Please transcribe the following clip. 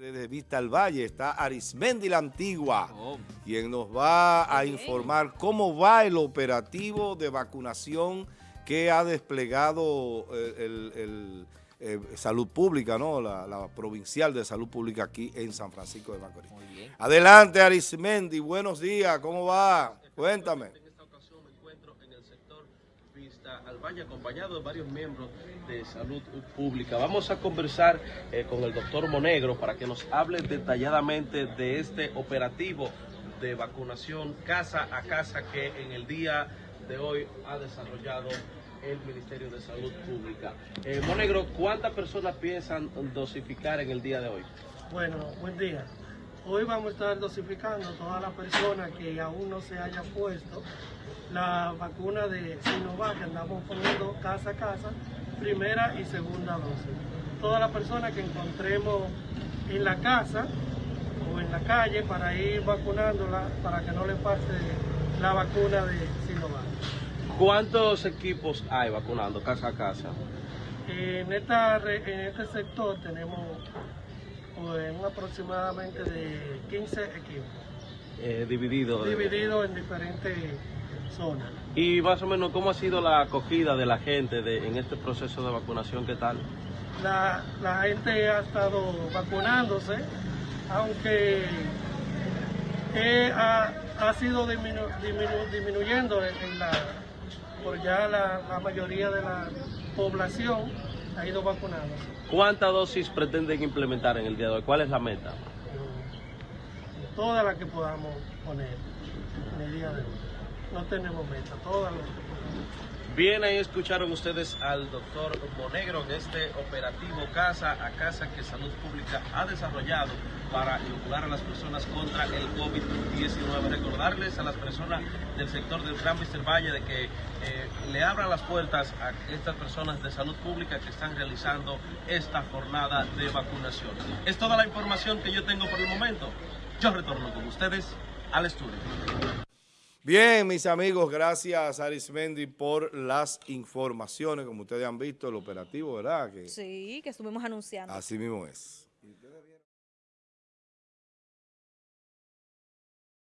Desde Vista al Valle está Arismendi la Antigua, Oh. quien nos va a informar cómo va el operativo de vacunación que ha desplegado eh, el, el, eh, Salud Pública, ¿no? La, la provincial de Salud Pública aquí en San Francisco de Macorís. Muy bien. Adelante Arismendi, buenos días, ¿cómo va? Cuéntame. En esta ocasión me encuentro en el sector al Valle acompañado de varios miembros de salud pública. Vamos a conversar eh, con el doctor Monegro para que nos hable detalladamente de este operativo de vacunación casa a casa que en el día de hoy ha desarrollado el Ministerio de Salud Pública. Eh, Monegro, ¿cuántas personas piensan dosificar en el día de hoy? Bueno, buen día. Hoy vamos a estar dosificando a todas las personas que aún no se hayan puesto la vacuna de Sinovac que andamos poniendo casa a casa, primera y segunda dosis. Todas las personas que encontremos en la casa o en la calle para ir vacunándola para que no le pase la vacuna de Sinovac. ¿Cuántos equipos hay vacunando casa a casa? En, esta, en este sector tenemos un aproximadamente de 15 equipos. Eh, dividido. dividido en diferentes zonas. Y más o menos, ¿cómo ha sido la acogida de la gente de, en este proceso de vacunación? ¿Qué tal? La, la gente ha estado vacunándose, aunque eh, ha, ha sido diminu- diminu- disminuyendo en, en la, por ya la, la mayoría de la población ha ido. ¿Cuántas dosis pretenden implementar en el día de hoy? ¿Cuál es la meta? Todas las que podamos poner en el día de hoy. No tenemos meta, todas las. Bien, ahí escucharon ustedes al doctor Monegro en este operativo casa a casa que Salud Pública ha desarrollado para inocular a las personas contra el COVID-19. Recordarles a las personas del sector del Gran Mister Valle de que eh, le abran las puertas a estas personas de salud pública que están realizando esta jornada de vacunación. Es toda la información que yo tengo por el momento. Yo retorno con ustedes al estudio. Bien, mis amigos, gracias Arismendi por las informaciones. Como ustedes han visto, el operativo, ¿verdad? Que Sí, que estuvimos anunciando. así mismo es.